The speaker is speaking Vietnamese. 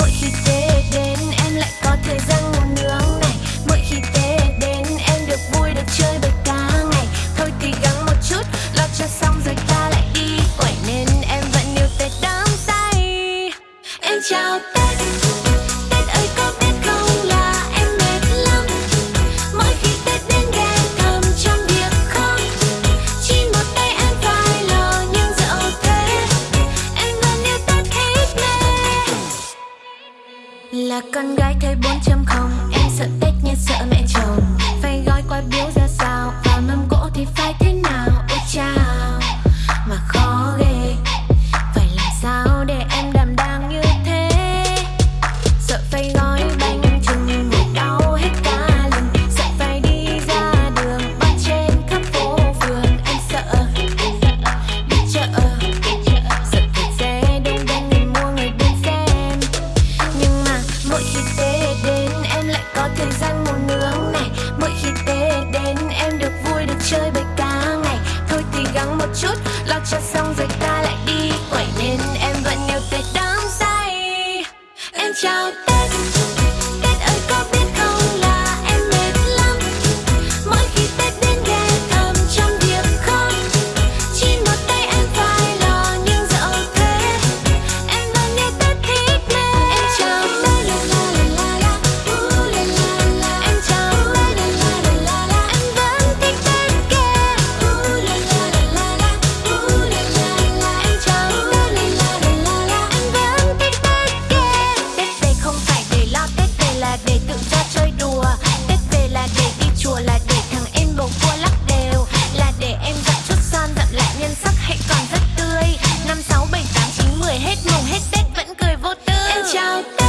what she said. con gái thế 4.0 Em sợ Tết như sợ mẹ chồng. Phải gói qua biếu chút. Lo cho xong rồi ta lại đi. Quẩy nên em vẫn yêu tay đắm say. Em chào ta là để tự do chơi đùa. Tết về là để đi chùa, là để thằng em bầu cua lắc đều. Là để em dặn chút son, dặn lại nhân sắc hãy còn rất tươi. Năm sáu bảy tám chín mười, hết mùng hết Tết vẫn cười vô tư. Em chào